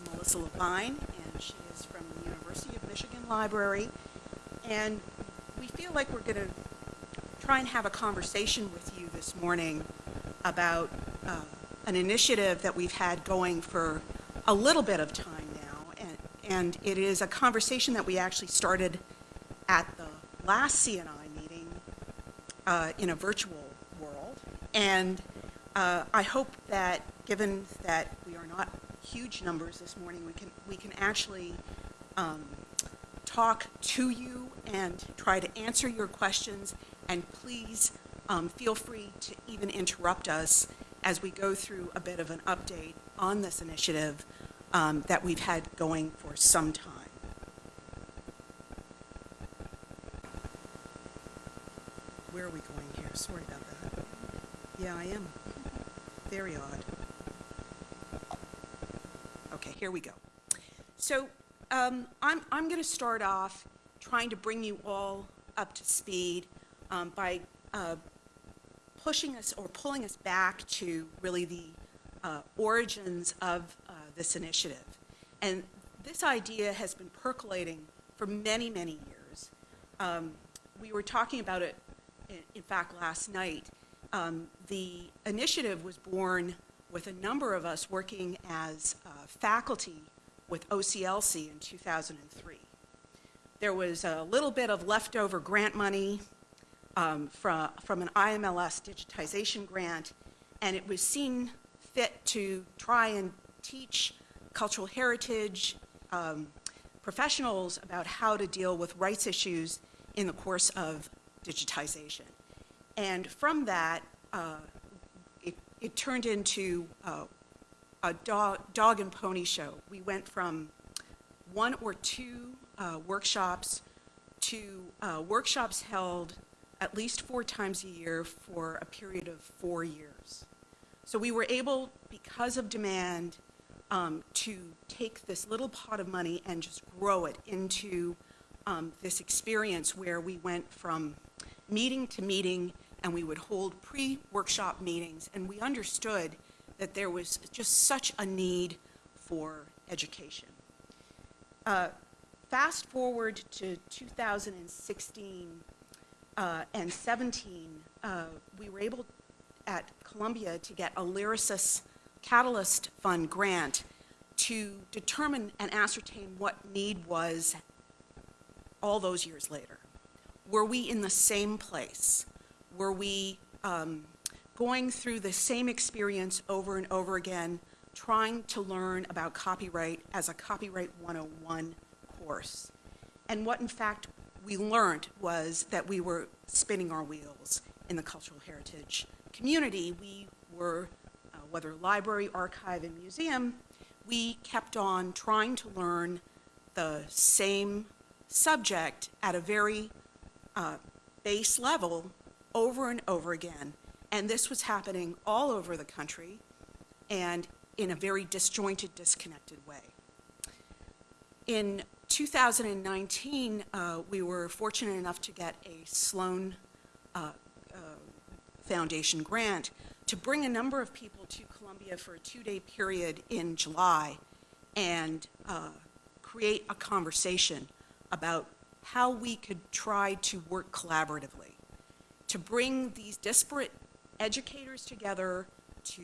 is Melissa Levine, and she is from the University of Michigan Library. And we feel like we're going to try and have a conversation with you this morning about uh, an initiative that we've had going for a little bit of time now. And, and it is a conversation that we actually started at the last CNI meeting uh, in a virtual world. And uh, I hope that, given that huge numbers this morning, we can, we can actually um, talk to you and try to answer your questions. And please um, feel free to even interrupt us as we go through a bit of an update on this initiative um, that we've had going for some time. Where are we going here? Sorry about that. Yeah, I am. Very odd. Here we go. So um, I'm, I'm going to start off trying to bring you all up to speed um, by uh, pushing us or pulling us back to really the uh, origins of uh, this initiative. And this idea has been percolating for many, many years. Um, we were talking about it, in, in fact, last night. Um, the initiative was born with a number of us working as uh, faculty with OCLC in 2003. There was a little bit of leftover grant money um, from, from an IMLS digitization grant, and it was seen fit to try and teach cultural heritage um, professionals about how to deal with rights issues in the course of digitization. And from that, uh, it, it, turned into uh, a dog, dog, and pony show. We went from one or two uh, workshops to uh, workshops held at least four times a year for a period of four years. So we were able, because of demand, um, to take this little pot of money and just grow it into um, this experience where we went from meeting to meeting and we would hold pre-workshop meetings and we understood that there was just such a need for education. Uh, fast forward to 2016 uh, and 17, uh, we were able at Columbia to get a Lyrasis Catalyst Fund grant to determine and ascertain what need was all those years later. Were we in the same place? Were we um, going through the same experience over and over again, trying to learn about copyright as a Copyright 101 course? And what in fact we learned was that we were spinning our wheels in the cultural heritage community. We were, uh, whether library, archive, and museum, we kept on trying to learn the same subject at a very uh, base level over and over again. And this was happening all over the country and in a very disjointed, disconnected way. In 2019, uh, we were fortunate enough to get a Sloan uh, uh, Foundation grant to bring a number of people to Columbia for a two-day period in July and uh, create a conversation about how we could try to work collaboratively to bring these disparate educators together to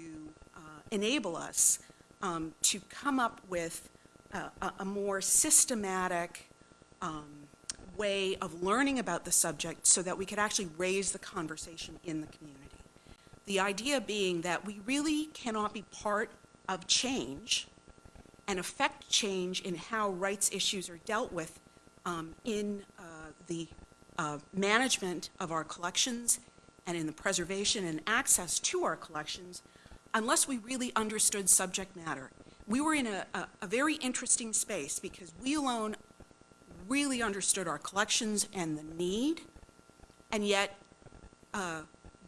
uh, enable us um, to come up with a, a more systematic um, way of learning about the subject so that we could actually raise the conversation in the community. The idea being that we really cannot be part of change and affect change in how rights issues are dealt with um, in uh, the uh, management of our collections and in the preservation and access to our collections unless we really understood subject matter. We were in a, a, a very interesting space because we alone really understood our collections and the need, and yet uh,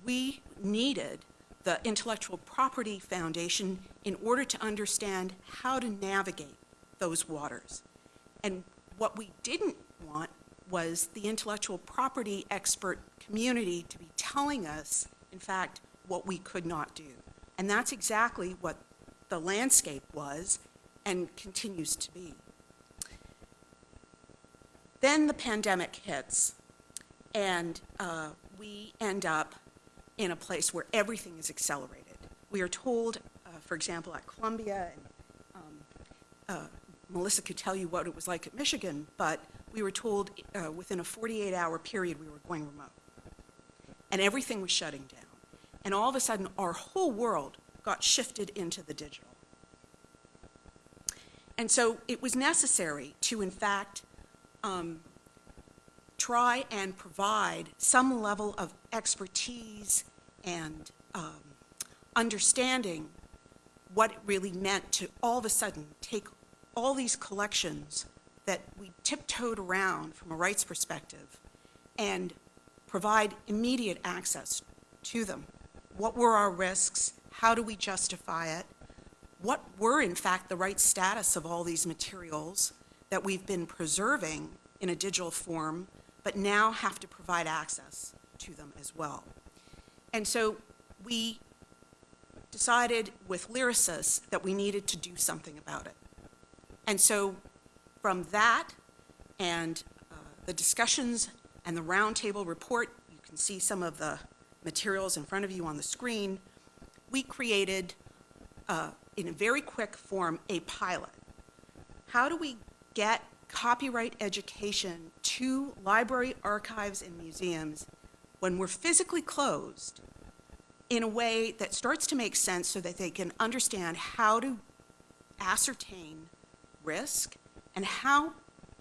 we needed the Intellectual Property Foundation in order to understand how to navigate those waters. And what we didn't want was the intellectual property expert community to be telling us, in fact, what we could not do. And that's exactly what the landscape was and continues to be. Then the pandemic hits, and uh, we end up in a place where everything is accelerated. We are told, uh, for example, at Columbia, and um, uh, Melissa could tell you what it was like at Michigan, but we were told uh, within a 48-hour period we were going remote. And everything was shutting down. And all of a sudden, our whole world got shifted into the digital. And so it was necessary to, in fact, um, try and provide some level of expertise and um, understanding what it really meant to all of a sudden take all these collections that we tiptoed around from a rights perspective and provide immediate access to them. What were our risks? How do we justify it? What were, in fact, the right status of all these materials that we've been preserving in a digital form, but now have to provide access to them as well? And so we decided with Lyrasis that we needed to do something about it. And so from that and uh, the discussions and the roundtable report, you can see some of the materials in front of you on the screen, we created, uh, in a very quick form, a pilot. How do we get copyright education to library archives and museums when we're physically closed in a way that starts to make sense so that they can understand how to ascertain risk and how,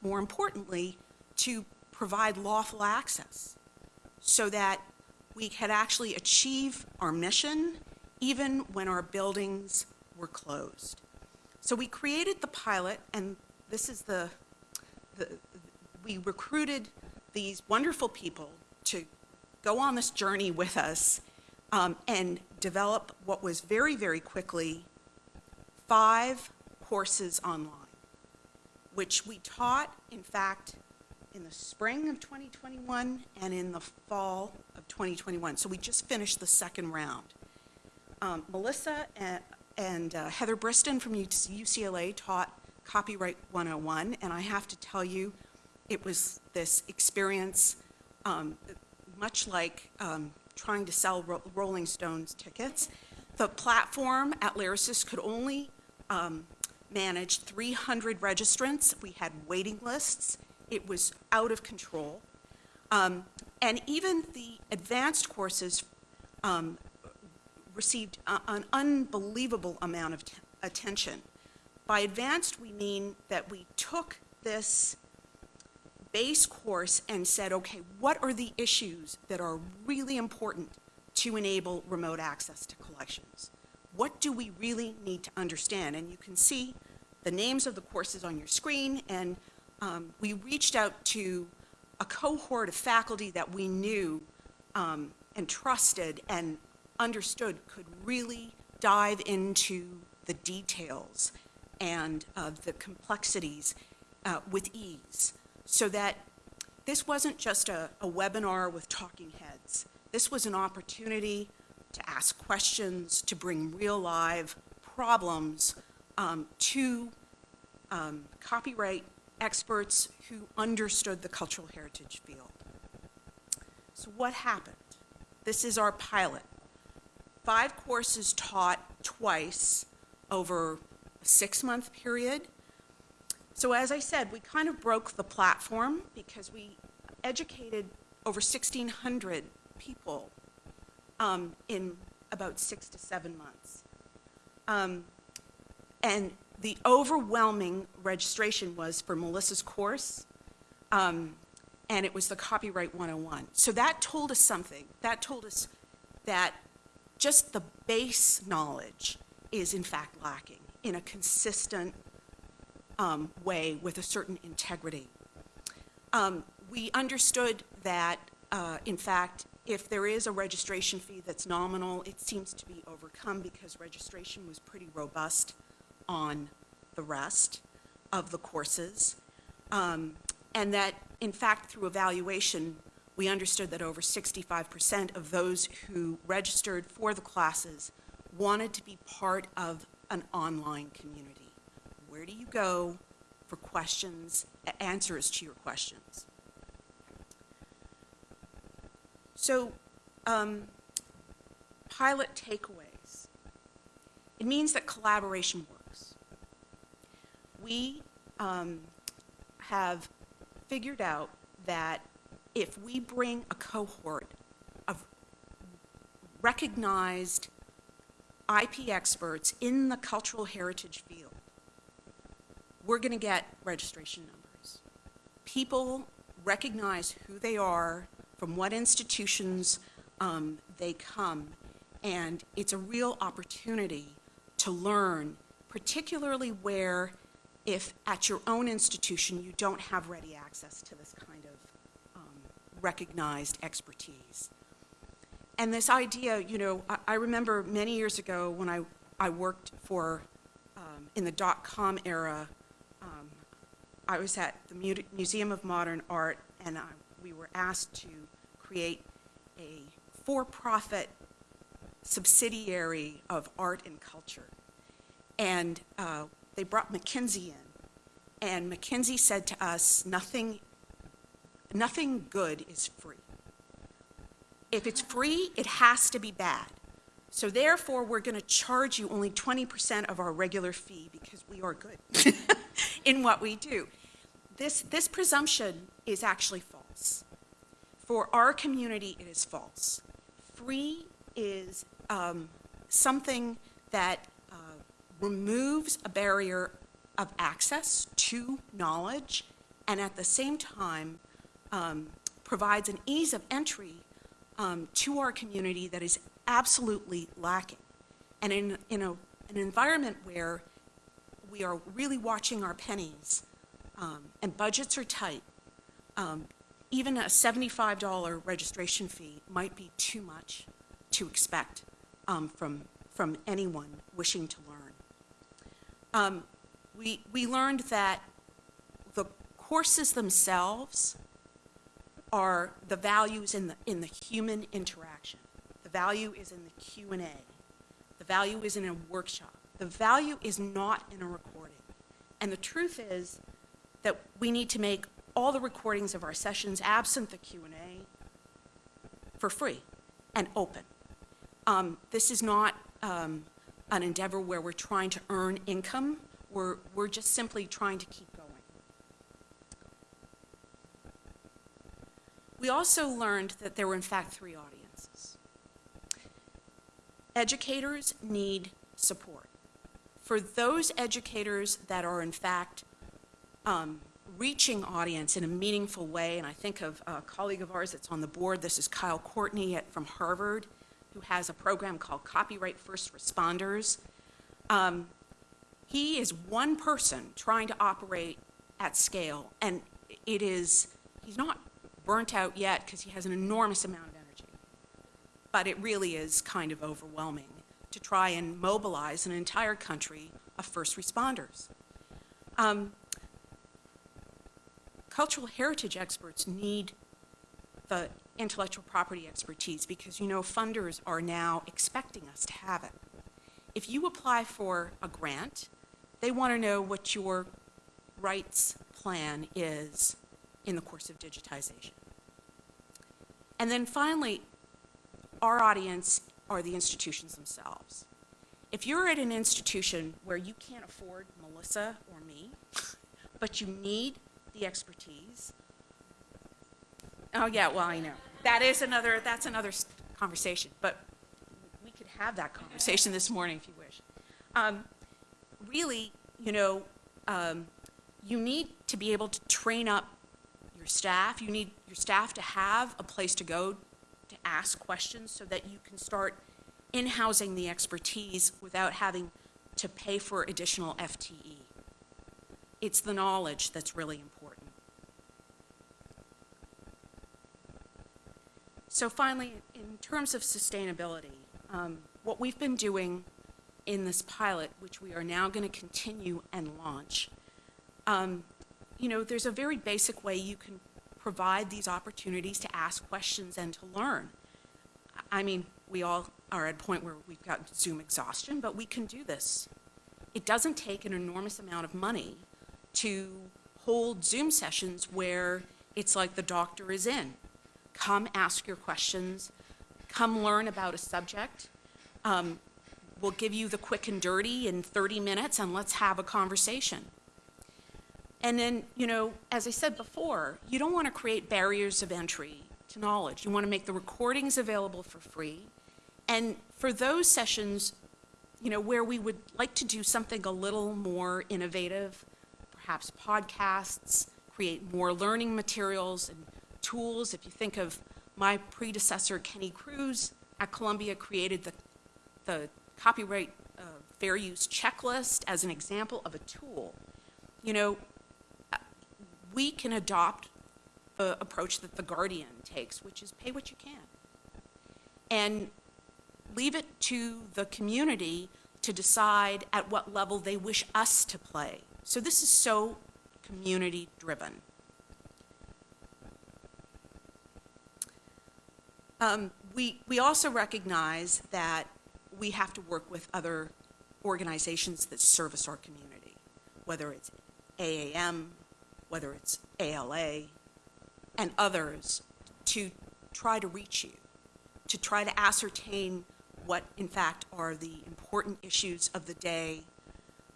more importantly, to provide lawful access so that we could actually achieve our mission even when our buildings were closed. So we created the pilot, and this is the, the we recruited these wonderful people to go on this journey with us um, and develop what was very, very quickly five courses online, which we taught, in fact, in the spring of 2021 and in the fall of 2021. So we just finished the second round. Um, Melissa and, and uh, Heather Briston from UCLA taught Copyright 101, and I have to tell you, it was this experience um, much like um, trying to sell Ro Rolling Stones tickets. The platform at Lyrasis could only um, manage 300 registrants. We had waiting lists. It was out of control. Um, and even the advanced courses um, received a, an unbelievable amount of attention. By advanced, we mean that we took this base course and said, okay, what are the issues that are really important to enable remote access to collections? What do we really need to understand? And you can see the names of the courses on your screen, and um, we reached out to a cohort of faculty that we knew um, and trusted and understood could really dive into the details and uh, the complexities uh, with ease so that this wasn't just a, a webinar with talking heads. This was an opportunity to ask questions, to bring real live problems um, to um, copyright experts who understood the cultural heritage field. So what happened? This is our pilot. Five courses taught twice over a six-month period so as I said, we kind of broke the platform because we educated over 1,600 people um, in about six to seven months. Um, and the overwhelming registration was for Melissa's course, um, and it was the Copyright 101. So that told us something. That told us that just the base knowledge is in fact lacking in a consistent um, way with a certain integrity. Um, we understood that, uh, in fact, if there is a registration fee that's nominal, it seems to be overcome because registration was pretty robust on the rest of the courses. Um, and that, in fact, through evaluation, we understood that over 65% of those who registered for the classes wanted to be part of an online community Where do you go for questions, answers to your questions? So, um, pilot takeaways. It means that collaboration works. We um, have figured out that if we bring a cohort of recognized IP experts in the cultural heritage field, we're going to get registration numbers. People recognize who they are, from what institutions um, they come, and it's a real opportunity to learn, particularly where if at your own institution you don't have ready access to this kind of um, recognized expertise. And this idea, you know, I, I remember many years ago when I, I worked for, um, in the dot-com era, um, I was at the Museum of Modern Art, and I, we were asked to create a for-profit subsidiary of art and culture. And uh, they brought McKinsey in, and McKinsey said to us, nothing, nothing good is free. If it's free, it has to be bad. So therefore, we're going to charge you only 20% of our regular fee because we are good in what we do. This, this presumption is actually false. For our community, it is false. Free is um, something that uh, removes a barrier of access to knowledge and at the same time um, provides an ease of entry um, to our community that is absolutely lacking. And in, in a, an environment where we are really watching our pennies um, and budgets are tight, um, even a $75 registration fee might be too much to expect um, from, from anyone wishing to learn. Um, we, we learned that the courses themselves are the values in the, in the human interaction. The value is in the Q&A. The value is in a workshop. The value is not in a recording. And the truth is that we need to make all the recordings of our sessions, absent the Q&A, for free and open. Um, this is not um, an endeavor where we're trying to earn income. We're, we're just simply trying to keep going. We also learned that there were, in fact, three audiences. Educators need support. For those educators that are, in fact, um, reaching audience in a meaningful way, and I think of a colleague of ours that's on the board, this is Kyle Courtney at, from Harvard, who has a program called Copyright First Responders. Um, he is one person trying to operate at scale, and it is, he's not burnt out yet because he has an enormous amount of energy. But it really is kind of overwhelming to try and mobilize an entire country of first responders. Um, cultural heritage experts need the intellectual property expertise because you know funders are now expecting us to have it. If you apply for a grant, they want to know what your rights plan is in the course of digitization. And then finally, our audience are the institutions themselves. If you're at an institution where you can't afford Melissa or me, but you need the expertise, oh yeah, well, I know. That is another, that's another conversation, but we could have that conversation this morning if you wish. Um, really, you know, um, you need to be able to train up your staff. You need your staff to have a place to go to ask questions so that you can start in-housing the expertise without having to pay for additional FTE. It's the knowledge that's really important. So finally, in terms of sustainability, um, what we've been doing in this pilot, which we are now going to continue and launch, um, you know, there's a very basic way you can provide these opportunities to ask questions and to learn. I mean, we all are at a point where we've got Zoom exhaustion, but we can do this. it doesn't take an enormous amount of money to hold Zoom sessions where it's like the doctor is in. Come ask your questions, come learn about a subject. Um, We'll give you the quick and dirty in 30 minutes and let's have a conversation. And then, you know, as I said before, you don't want to create barriers of entry to knowledge. You want to make the recordings available for free. And for those sessions, you know, where we would like to do something a little more innovative, perhaps podcasts, create more learning materials and tools. If you think of my predecessor, Kenny Crews, at Columbia created the, the copyright uh, fair use checklist as an example of a tool. You know, we can adopt the approach that The Guardian takes, which is pay what you can. And leave it to the community to decide at what level they wish us to play. So this is so community driven. Um, we, we also recognize that we have to work with other organizations that service our community, whether it's AAM, whether it's ALA, and others, to try to reach you, to try to ascertain what, in fact, are the important issues of the day,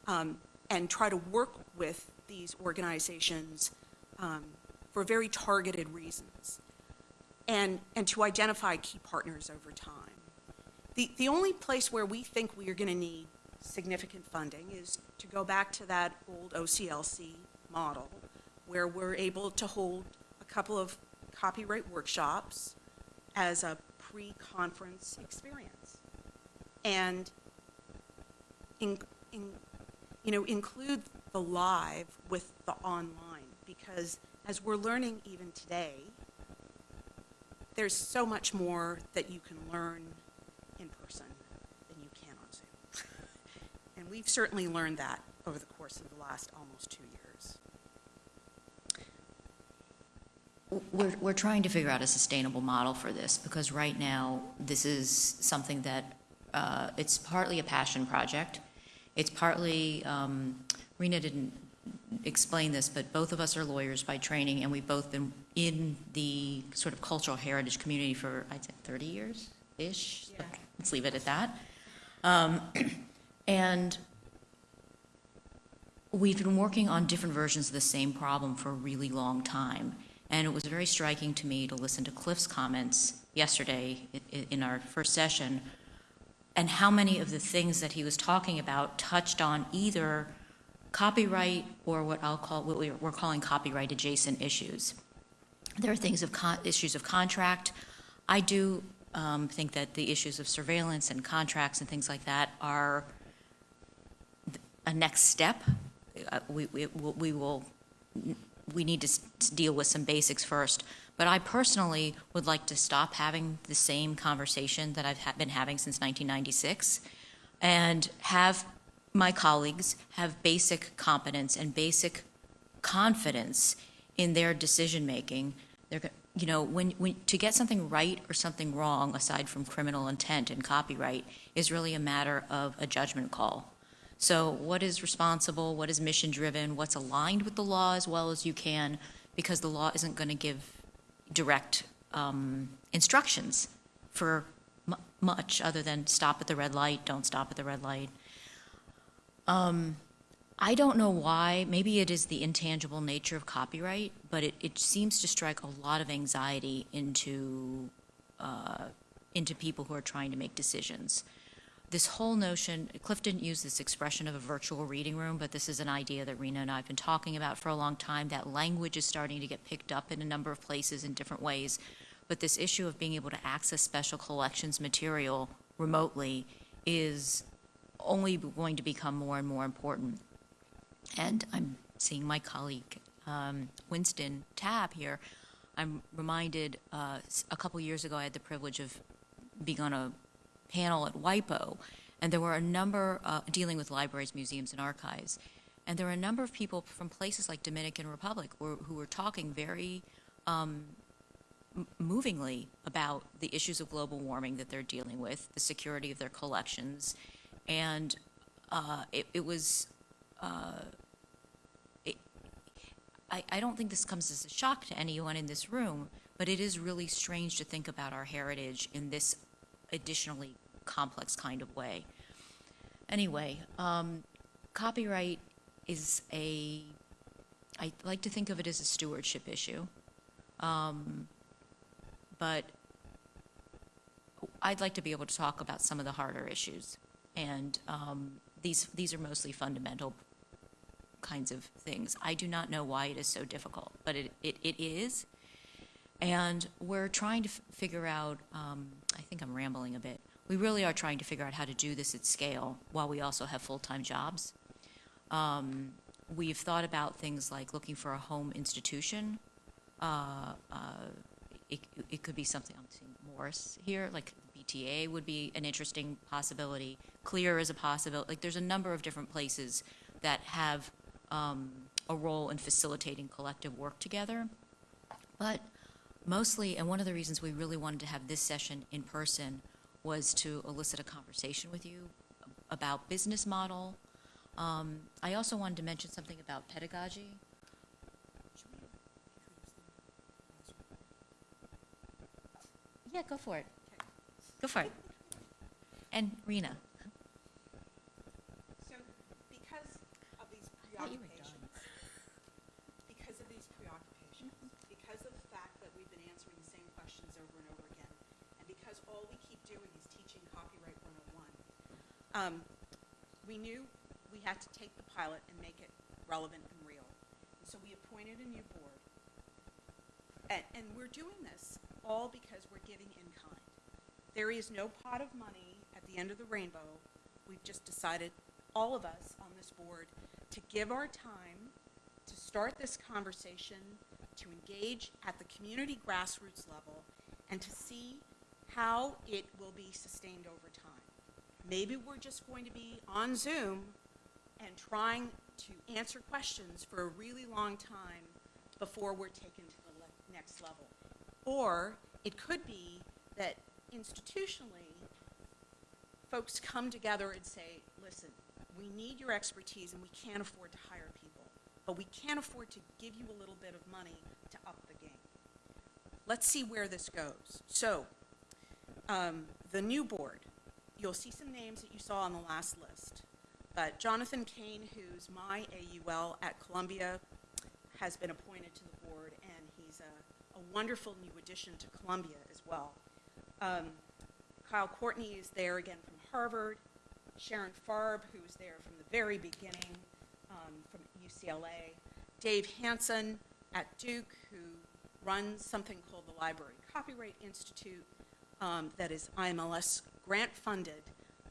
um, and try to work with these organizations um, for very targeted reasons, and, and to identify key partners over time. The, the only place where we think we are going to need significant funding is to go back to that old OCLC model, where we're able to hold a couple of copyright workshops as a pre-conference experience. And in, in, you know, include the live with the online, because as we're learning even today, there's so much more that you can learn in person than you can on Zoom. and we've certainly learned that over the course of the last almost two years. We're, we're trying to figure out a sustainable model for this because right now, this is something that, uh, it's partly a passion project. It's partly, um, Rina didn't explain this, but both of us are lawyers by training and we've both been in the sort of cultural heritage community for, I'd say, 30 years-ish? Yeah. Let's leave it at that. Um, And we've been working on different versions of the same problem for a really long time. And it was very striking to me to listen to Cliff's comments yesterday in our first session, and how many of the things that he was talking about touched on either copyright or what I'll call, what we're calling copyright adjacent issues. There are things of, issues of contract. I do um, think that the issues of surveillance and contracts and things like that are a next step. Uh, We, we, we will, we need to deal with some basics first. But I personally would like to stop having the same conversation that I've ha- been having since 1996 and have my colleagues have basic competence and basic confidence in their decision-making. They're, you know, when, when, to get something right or something wrong, aside from criminal intent and copyright, is really a matter of a judgment call. So what is responsible, what is mission-driven, what's aligned with the law as well as you can, because the law isn't going to give direct um, instructions for mu- much other than stop at the red light, don't stop at the red light. Um, I don't know why, maybe it is the intangible nature of copyright, but it, it seems to strike a lot of anxiety into, uh, into people who are trying to make decisions. This whole notion, Cliff didn't use this expression of a virtual reading room, but this is an idea that Rina and I have been talking about for a long time. That language is starting to get picked up in a number of places in different ways. But this issue of being able to access special collections material remotely is only going to become more and more important. And I'm seeing my colleague um, Winston Tabb here. I'm reminded uh, a couple years ago, I had the privilege of being on a panel at WIPO, and there were a number uh, dealing with libraries, museums, and archives. And there were a number of people from places like Dominican Republic who, who were talking very um, movingly about the issues of global warming that they're dealing with, the security of their collections, and uh, it, it was, uh, it, I, I don't think this comes as a shock to anyone in this room, but it is really strange to think about our heritage in this additionally complex kind of way. Anyway, um, copyright is a, I like to think of it as a stewardship issue. Um, but I'd like to be able to talk about some of the harder issues. And um, these, these are mostly fundamental kinds of things. I do not know why it is so difficult, but it, it, it is. And we're trying to figure out, um, I think I'm rambling a bit. We really are trying to figure out how to do this at scale while we also have full-time jobs. Um, we've thought about things like looking for a home institution. Uh, uh, it, it could be something, I'm seeing Morris here, like BTA would be an interesting possibility. CLIR is a possibility. Like, there's a number of different places that have um, a role in facilitating collective work together. But mostly, and one of the reasons we really wanted to have this session in person was to elicit a conversation with you about business model. Um, I also wanted to mention something about pedagogy. Yeah, go for it. Go for it. And Rina. So because of these thought you were preoccupations, because of these preoccupations, because of the fact that we've been answering the same questions over and over again, and because all we keep doing is teaching copyright 101, um, we knew we had to take the pilot and make it relevant and real. And so we appointed a new board. And, and we're doing this all because we're giving in kind. There is no pot of money at the end of the rainbow. We've just decided, all of us on this board, to give our time to start this conversation, to engage at the community grassroots level, and to see how it will be sustained over time. Maybe we're just going to be on Zoom and trying to answer questions for a really long time before we're taken to the next level. Or it could be that institutionally, folks come together and say, listen, we need your expertise and we can't afford to hire people, but we can't afford to give you a little bit of money to up the game. Let's see where this goes. So, um, the new board, you'll see some names that you saw on the last list. But Jonathan Kane, who's my AUL at Columbia, has been appointed to the board, and he's a, a wonderful new addition to Columbia as well. Um, Kyle Courtney is there again from Harvard. Sharon Farb, who was there from the very beginning um, from UCLA. Dave Hansen at Duke, who runs something called the Library Copyright Institute um, that is IMLS grant funded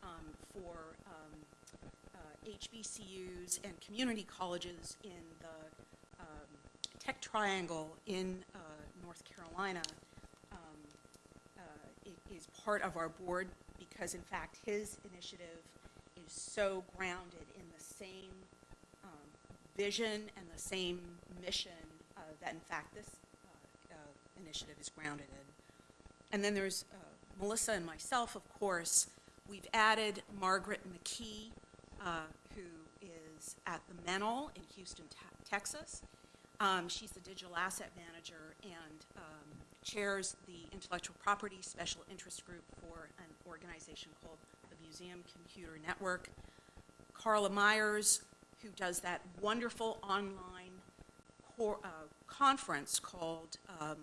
um, for um, uh, HBCUs and community colleges in the um, Tech Triangle in uh, North Carolina is part of our board because in fact his initiative is so grounded in the same um, vision and the same mission uh, that in fact this uh, uh, initiative is grounded in. And then there's uh, Melissa and myself, of course. We've added Margaret McKee, uh, who is at the Menil in Houston, Te- Texas. Um, she's the digital asset manager and um, chairs the intellectual property special interest group for an organization called the Museum Computer Network. Carla Myers, who does that wonderful online uh, conference called um,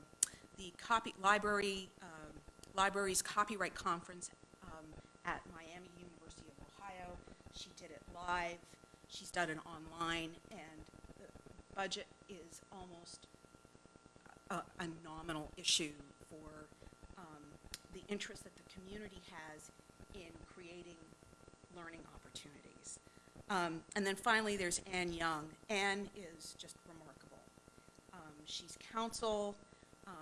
the Copy Library um, Libraries Copyright Conference um, at Miami University of Ohio. She did it live. She's done it online, and the budget is almost a, a nominal issue for um, the interest that the community has in creating learning opportunities. Um, and then finally, there's Anne Young. Anne is just remarkable. Um, she's counsel. Um,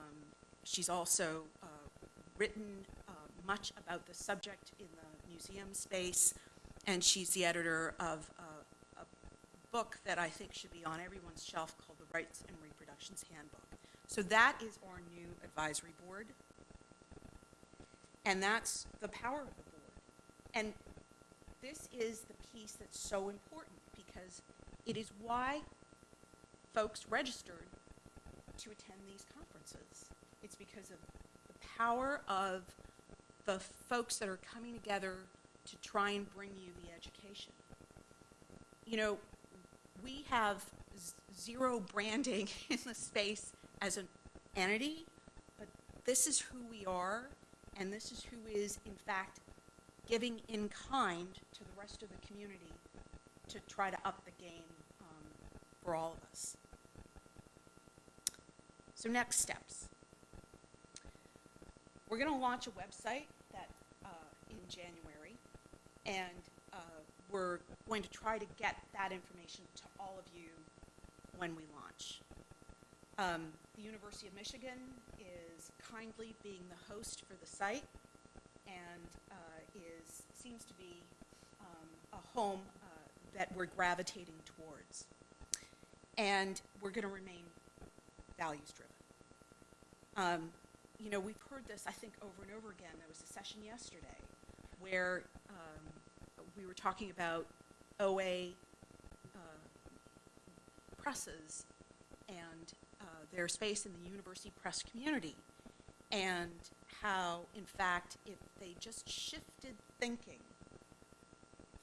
she's also uh, written uh, much about the subject in the museum space, and she's the editor of uh, a book that I think should be on everyone's shelf called The Rights and Reproductions Handbook. So that is our new advisory board, and that's the power of the board. And this is the piece that's so important because it is why folks registered to attend these conferences. It's because of the power of the folks that are coming together to try and bring you the education. You know, we have zero branding in the space as an entity, but this is who we are, and this is who is, in fact, giving in kind to the rest of the community to try to up the game um, for all of us. So next steps. We're going to launch a website that uh, in January, and uh, we're going to try to get that information to all of you when we launch. Um, the University of Michigan is kindly being the host for the site and uh, is seems to be um, a home uh, that we're gravitating towards. And we're going to remain values driven. Um, you know, we've heard this, I think, over and over again. There was a session yesterday where um, we were talking about OA uh, presses and their space in the university press community, and how, in fact, if they just shifted thinking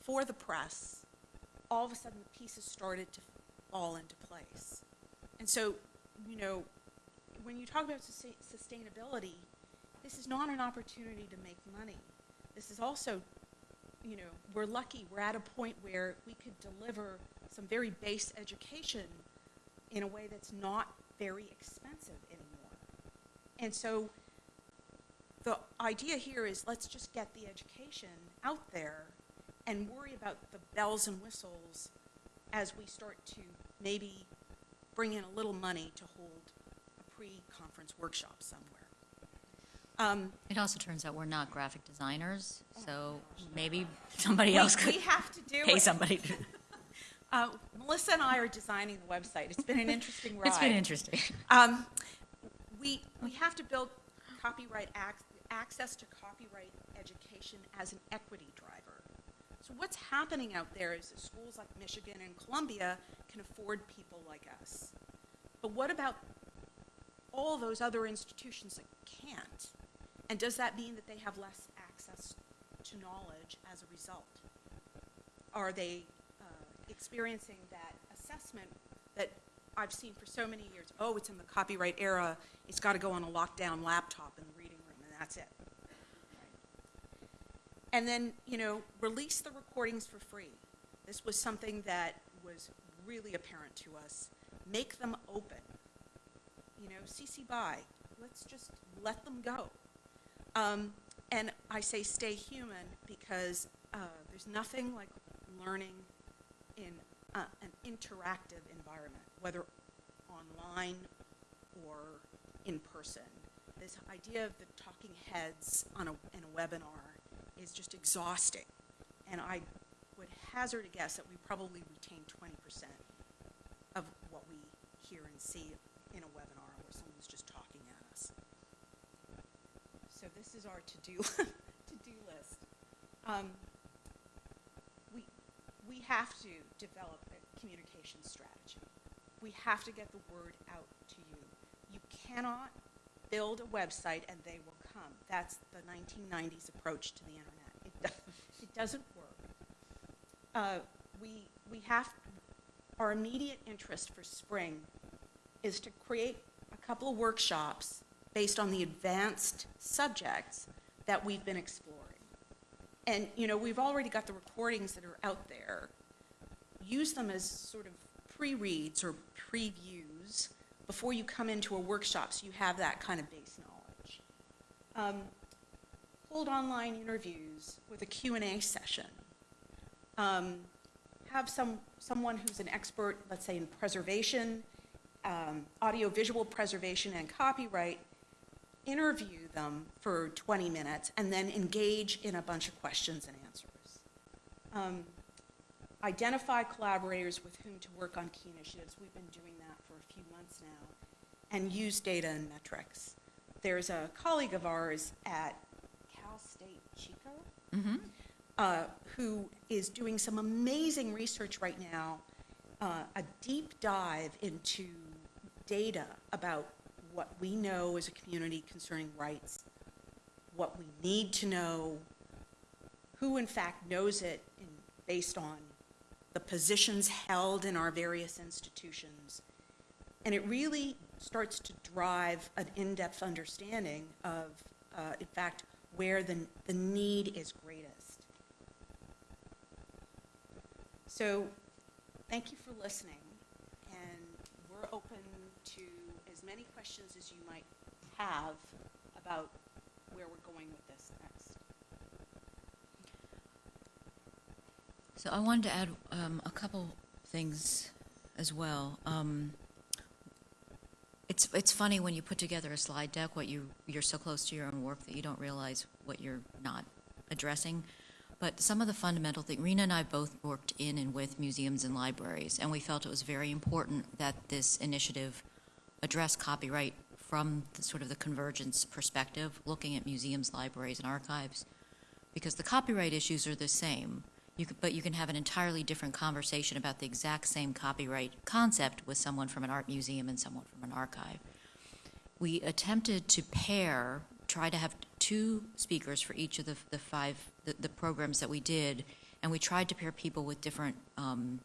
for the press, all of a sudden the pieces started to fall into place. And so, you know, when you talk about sustainability, this is not an opportunity to make money. This is also, you know, we're lucky. We're at a point where we could deliver some very base education in a way that's not very expensive anymore. And so the idea here is let's just get the education out there and worry about the bells and whistles as we start to maybe bring in a little money to hold a pre-conference workshop somewhere. Um, It also turns out we're not graphic designers, so maybe somebody we, else could we have to do pay it. somebody. Uh, Melissa and I are designing the website. It's been an interesting ride. It's been interesting. Um, we, we have to build copyright ac- access to copyright education as an equity driver. So what's happening out there is that schools like Michigan and Columbia can afford people like us. But what about all those other institutions that can't? And does that mean that they have less access to knowledge as a result? Are they experiencing that assessment that I've seen for so many years? Oh, it's in the copyright era. It's got to go on a lockdown laptop in the reading room, and that's it. And then, you know, release the recordings for free. This was something that was really apparent to us. Make them open. You know, CC BY. Let's just let them go. Um, and I say stay human because uh, there's nothing like learning in uh, an interactive environment, whether online or in person. This idea of the talking heads on a, in a webinar is just exhausting. And I would hazard a guess that we probably retain 20% of what we hear and see in a webinar where someone's just talking at us. So this is our to-do, to-do list. Um, we have to develop a communication strategy. We have to get the word out to you. You cannot build a website and they will come. That's the 1990s approach to the internet. It, do- it doesn't work. Uh, we, we have, our immediate interest for spring is to create a couple of workshops based on the advanced subjects that we've been exploring. And, you know, we've already got the recordings that are out there. Use them as sort of pre-reads or previews before you come into a workshop so you have that kind of base knowledge. Um, hold online interviews with a Q&A session. Um, have some, someone who's an expert, let's say in preservation, um, audiovisual preservation and copyright, interview them for 20 minutes and then engage in a bunch of questions and answers. Um, identify collaborators with whom to work on key initiatives. We've been doing that for a few months now. And use data and metrics. There's a colleague of ours at Cal State Chico uh, who is doing some amazing research right now, uh, a deep dive into data about what we know as a community concerning rights, what we need to know, who in fact knows it based on the positions held in our various institutions. And it really starts to drive an in-depth understanding of, uh, in fact, where the, the need is greatest. So, thank you for listening, and we're open to as many questions as you might have about where we're going with this next. So I wanted to add um, a couple things as well. Um, it's it's funny when you put together a slide deck, what you you're so close to your own work that you don't realize what you're not addressing. But some of the fundamental things, Rina and I both worked in and with museums and libraries, and we felt it was very important that this initiative address copyright from the sort of the convergence perspective, looking at museums, libraries, and archives because the copyright issues are the same. You could, but you can have an entirely different conversation about the exact same copyright concept with someone from an art museum and someone from an archive. We attempted to pair, try to have two speakers for each of the, the five, the, the programs that we did, and we tried to pair people with different um,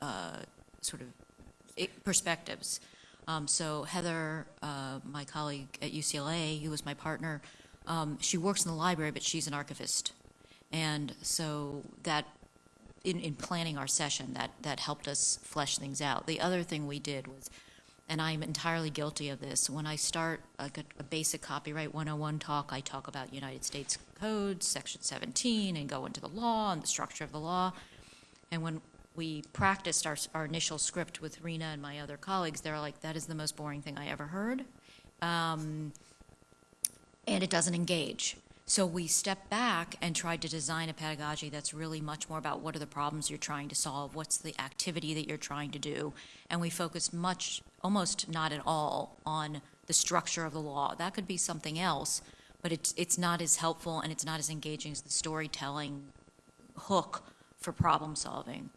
uh, sort of perspectives. Um, so Heather, uh, my colleague at UCLA, who was my partner, um, she works in the library, but she's an archivist. And so that, in, in planning our session, that, that helped us flesh things out. The other thing we did was, and I'm entirely guilty of this, when I start a, a basic copyright 101 talk, I talk about United States Code, Section 17, and go into the law and the structure of the law. And when we practiced our, our initial script with Rina and my other colleagues, they're like, that is the most boring thing I ever heard. Um, and it doesn't engage. So we stepped back and tried to design a pedagogy that's really much more about what are the problems you're trying to solve, what's the activity that you're trying to do, and we focused much, almost not at all, on the structure of the law. That could be something else, but it's it's not as helpful and it's not as engaging as the storytelling hook for problem solving.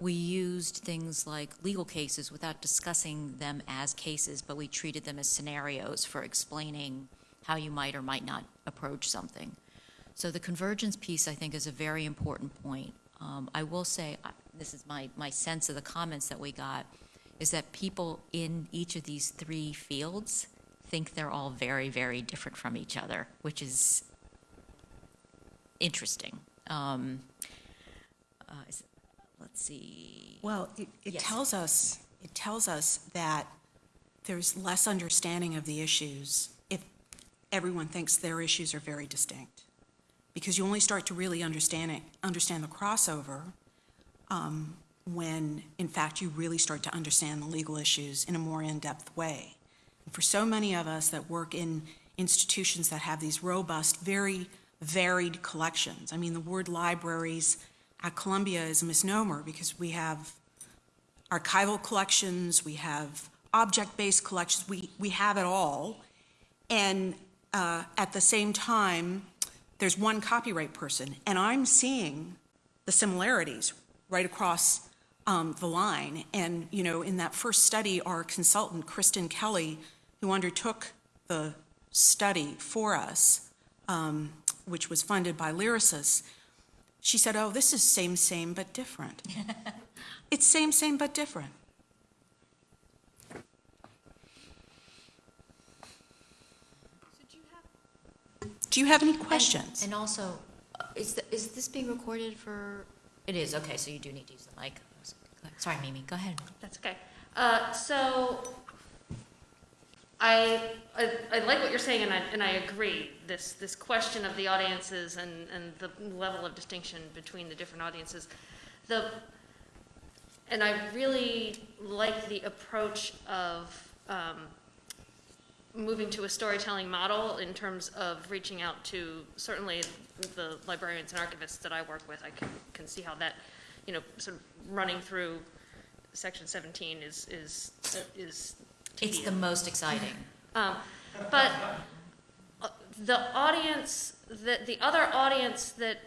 We used things like legal cases without discussing them as cases, but we treated them as scenarios for explaining how you might or might not approach something. So the convergence piece, I think, is a very important point. Um, I will say, this is my, my sense of the comments that we got, is that people in each of these three fields think they're all very, very different from each other, which is interesting. Um, uh, Let's see. Well, it, it Yes. tells us, it tells us that there's less understanding of the issues if everyone thinks their issues are very distinct. Because you only start to really understand it, understand the crossover um, when, in fact, you really start to understand the legal issues in a more in-depth way. And for so many of us that work in institutions that have these robust, very varied collections, I mean, the word libraries at Columbia is a misnomer because we have archival collections, we have object-based collections, we, we have it all. And uh, at the same time, there's one copyright person, and I'm seeing the similarities right across um, the line. And, you know, in that first study, our consultant, Kristen Kelly, who undertook the study for us, um, which was funded by Lyrasis, she said, oh, this is same, same, but different. It's same, same, but different. Do you have any questions? And also, uh, is, th- is this being recorded for, it is, okay, so you do need to use the mic. Sorry, Mimi, go ahead. That's okay. Uh, so, I, I, I like what you're saying, and I, and I agree. This, this question of the audiences and, and the level of distinction between the different audiences. The, and I really like the approach of, um, moving to a storytelling model in terms of reaching out to certainly the librarians and archivists that I work with. I can, can see how that, you know, sort of running through section 17 is, is, is It's the most exciting. Um, But uh, the audience, the, the other audience that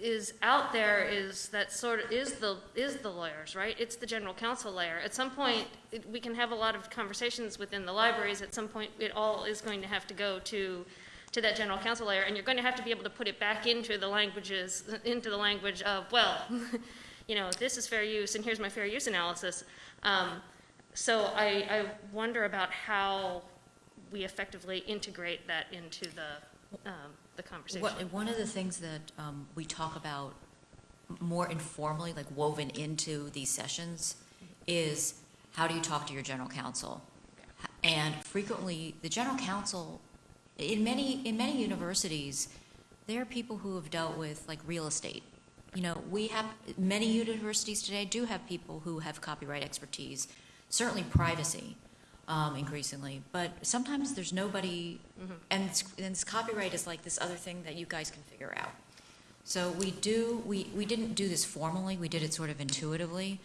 is out there is that sort of, is the, is the lawyers, right? It's the general counsel layer. At some point, it- we can have a lot of conversations within the libraries. At some point, it all is going to have to go to, to that general counsel layer, and you're going to have to be able to put it back into the languages, into the language of, well, you know, this is fair use, and here's my fair use analysis. Um, So I, I wonder about how we effectively integrate that into the, um, the conversation. What, one of the things that um, we talk about more informally, like woven into these sessions, is how do you talk to your general counsel? And frequently, the general counsel, in many, in many universities, there are people who have dealt with like real estate. You know, we have, many universities today do have people who have copyright expertise, certainly privacy um, increasingly, but sometimes there's nobody, and it's- and this copyright is like this other thing that you guys can figure out. So we do, we, we didn't do this formally, we did it sort of intuitively,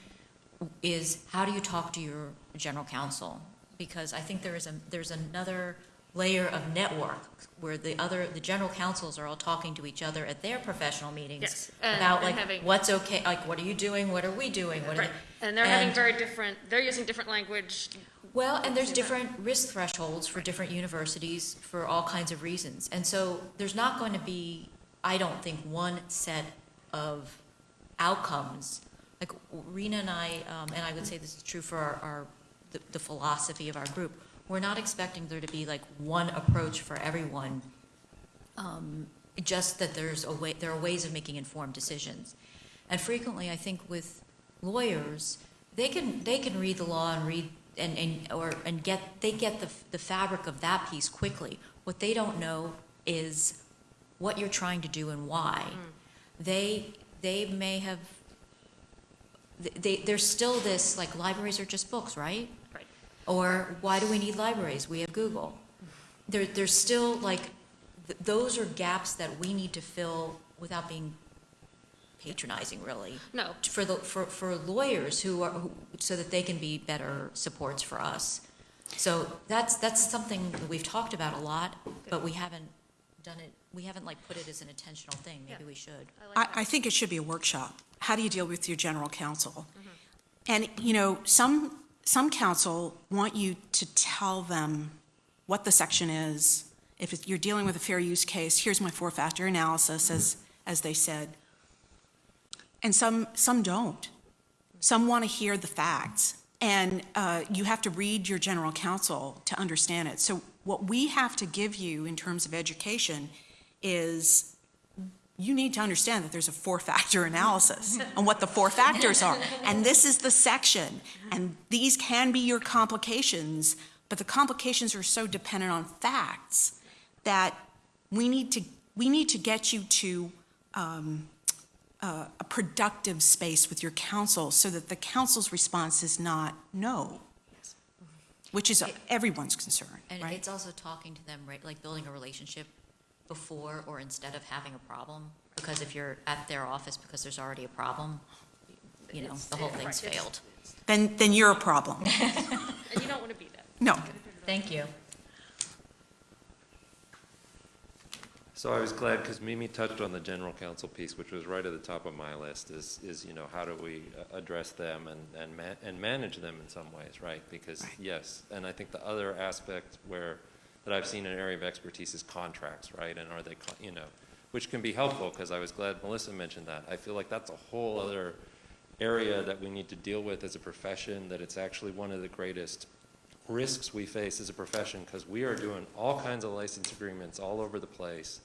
is how do you talk to your general counsel? Because I think there is a, there's another layer of network where the other, the general counsels are all talking to each other at their professional meetings Yes, and- about and like, having- what's okay, like, what are you doing, what are we doing, what are, Right, and they're having very different, they're using different language. well, and there's different risk thresholds for different universities for all kinds of reasons. And so there's not going to be, I don't think, one set of outcomes. Like Rina and I, um, and I would say this is true for our, our, the- the philosophy of our group, we're not expecting there to be like one approach for everyone. Um, Just that there's a way, there are ways of making informed decisions. And frequently, I think with lawyers, they can, they can read the law and read, and, and, or, and get, they get the, the fabric of that piece quickly. What they don't know is what you're trying to do and why. They, they may have, they, there's still this, like, libraries are just books, right? Right. Or why do we need libraries? We have Google. There, there's still like, th- those are gaps that we need to fill without being patronizing, really. No, For the, for, for lawyers who are, who- so that they can be better supports for us. So that's, that's something that we've talked about a lot, but we haven't done it, we haven't like put it as an intentional thing. Maybe Yeah. we should. I like I. I think it should be a workshop. How do you deal with your general counsel? Mm-hmm. And, you know, some, some counsel want you to tell them what the section is. If you're dealing with a fair use case, here's my four-factor analysis, as, as they said. And some, some don't. Some want to hear the facts. And uh, you have to read your general counsel to understand it. So what we have to give you in terms of education is you need to understand that there's a four-factor analysis and what the four factors are. And this is the section, and these can be your complications, but the complications are so dependent on facts that we need to, we need to get you to um, uh, a productive space with your counsel so that the counsel's response is not no, which is everyone's concern, And right? it's also talking to them, right, like building a relationship before or instead of having a problem. Because if you're at their office because there's already a problem, you know, It's- the whole right, thing's it's- failed. Then, then you're a problem. And you don't want to be that. No. Thank you. So I was glad, because Mimi touched on the general counsel piece, which was right at the top of my list, is, is, you know, how do we uh, address them and, and ma- and manage them in some ways, right? Because, Right. yes, and I think the other aspect where, that I've seen an area of expertise is contracts, right? And are they, you know, which can be helpful, because I was glad Melissa mentioned that. I feel like that's a whole other area that we need to deal with as a profession, that it's actually one of the greatest risks we face as a profession because we are doing all kinds of license agreements all over the place.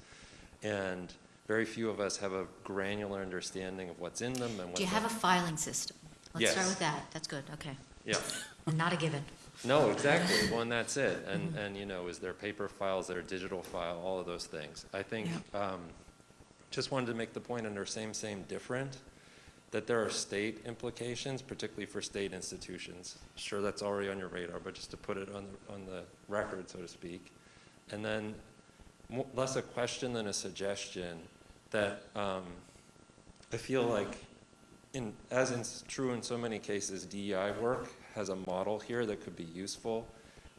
And very few of us have a granular understanding of what's in them and what's Do you have a filing system? Let's start with that. That's good, okay. Yeah, Not a given. No, exactly. Well, and that's it. And, and, you know, is there paper files, there are digital file, all of those things. I think, um, just wanted to make the point under same, same, different, that there are state implications, particularly for state institutions. Sure, that's already on your radar, but just to put it on, the on the record, so to speak. And then, less a question than a suggestion, that um, I feel like, in, as is true in so many cases, DEI work has a model here that could be useful.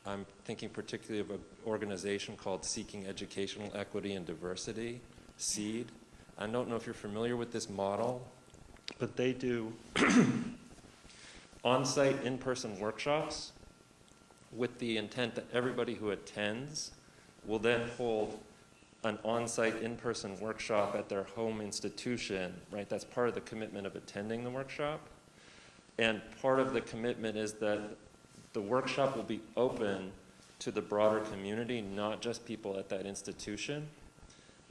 I'm thinking particularly of an organization called Seeking Educational Equity and Diversity, SEED. I don't know if you're familiar with this model, but they do on-site, in-person workshops with the intent that everybody who attends will then hold an on-site, in-person workshop at their home institution, right? That's part of the commitment of attending the workshop. And part of the commitment is that the workshop will be open to the broader community, not just people at that institution.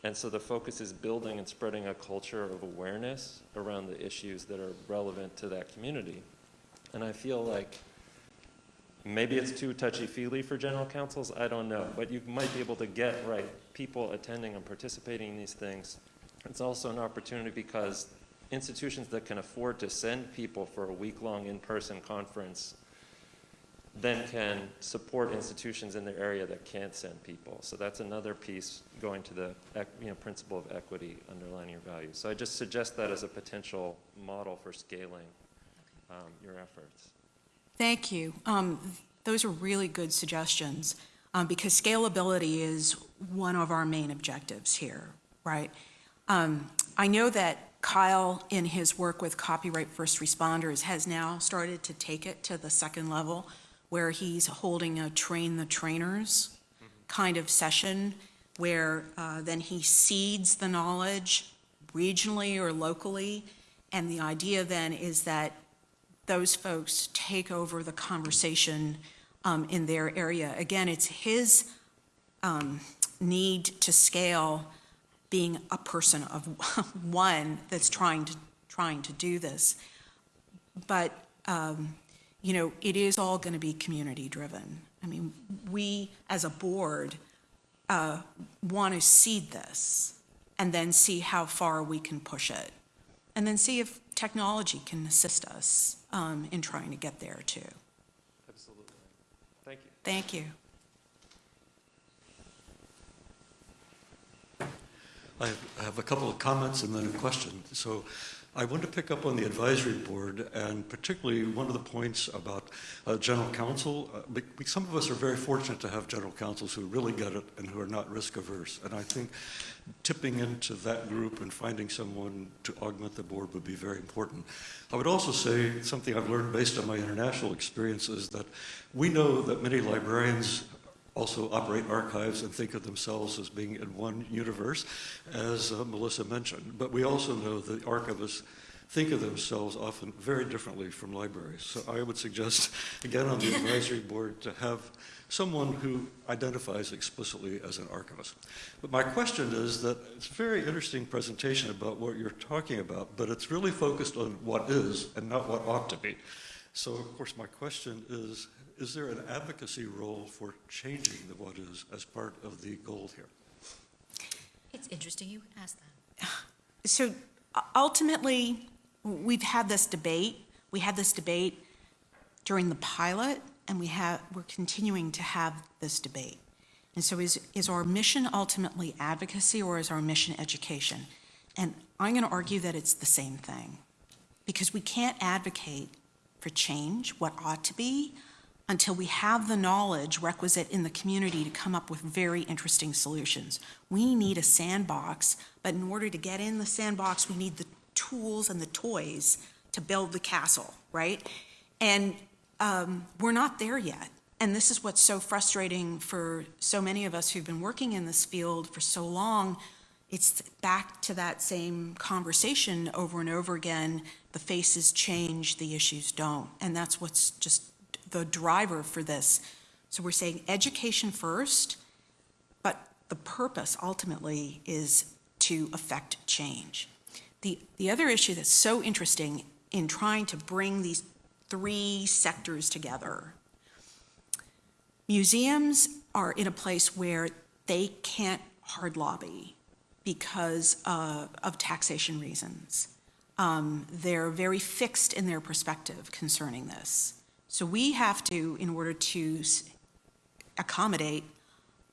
And so the focus is building and spreading a culture of awareness around the issues that are relevant to that community. And I feel like maybe it's too touchy-feely for general counsels, I don't know. But you might be able to get, right, people attending and participating in these things. It's also an opportunity because institutions that can afford to send people for a week-long in-person conference then can support institutions in their area that can't send people. So that's another piece going to the, you know, principle of equity underlining your values. So I just suggest that as a potential model for scaling um, your efforts. Thank you. Um, Those are really good suggestions, um, because scalability is one of our main objectives here, right? Um, I know that Kyle, in his work with Copyright First Responders, has now started to take it to the second level, where he's holding a train the trainers kind of session, where uh, then he seeds the knowledge regionally or locally, and the idea then is that those folks take over the conversation um, in their area. Again, it's his um, need to scale being a person of one that's trying to, trying to do this. But, um, you know, it is all going to be community-driven. I mean, we, as a board, uh, want to seed this and then see how far we can push it. And then see if technology can assist us um, in trying to get there, too. Absolutely. Thank you. Thank you. I have- a couple of comments and then a question. So I want to pick up on the advisory board, and particularly one of the points about uh, general counsel. Uh, Some of us are very fortunate to have general counsels who really get it and who are not risk averse. And I think tipping into that group and finding someone to augment the board would be very important. I would also say something I've learned based on my international experience is that we know that many librarians also operate archives and think of themselves as being in one universe, as uh, Melissa mentioned. But we also know that archivists think of themselves often very differently from libraries. So I would suggest, again, on the advisory board, to have someone who identifies explicitly as an archivist. But my question is that it's a very interesting presentation about what you're talking about, but it's really focused on what is and not what ought to be. So, of course, my question is, is there an advocacy role for changing the what is as part of the goal here? It's interesting you would ask that. So ultimately, we've had this debate. We had this debate during the pilot, and we have, we're continuing to have this debate. And so is, is our mission ultimately advocacy or is our mission education? And I'm going to argue that it's the same thing. Because we can't advocate for change, what ought to be, until we have the knowledge requisite in the community to come up with very interesting solutions. We need a sandbox, but in order to get in the sandbox, we need the tools and the toys to build the castle, right? And um, we're not there yet. And this is what's so frustrating for so many of us who've been working in this field for so long. It's back to that same conversation over and over again. The faces change, the issues don't. And that's what's just the driver for this. So we're saying education first, but the purpose ultimately is to affect change. The, the other issue that's so interesting in trying to bring these three sectors together, museums are in a place where they can't hard lobby because uh, of taxation reasons. Um, They're very fixed in their perspective concerning this. So we have to, in order to accommodate,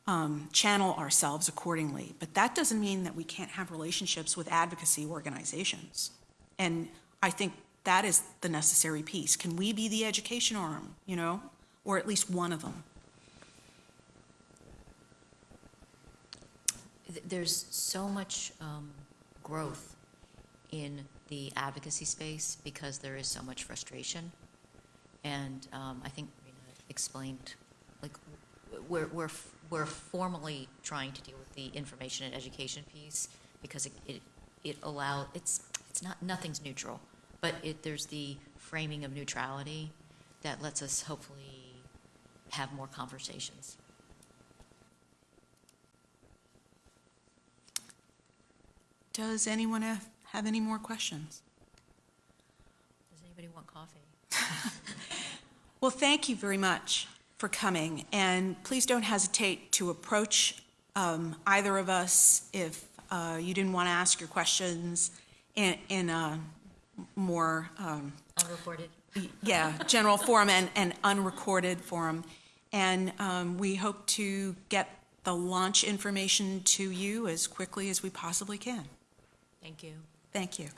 um, channel ourselves accordingly. But that doesn't mean that we can't have relationships with advocacy organizations. And I think that is the necessary piece. Can we be the education arm, you know, or at least one of them? There's so much um, growth in the advocacy space because there is so much frustration. And um, I think Rina explained, like, we're, we're, we're formally trying to deal with the information and education piece because it, it, it allow, it's, it's not, nothing's neutral, but it, there's the framing of neutrality that lets us hopefully have more conversations. Does anyone have, have any more questions? Does anybody want coffee? Well, thank you very much for coming, and please don't hesitate to approach um, either of us if uh, you didn't want to ask your questions in, in a more, um, Unreported? yeah, general forum and, and unrecorded forum. And um, we hope to get the launch information to you as quickly as we possibly can. Thank you. Thank you.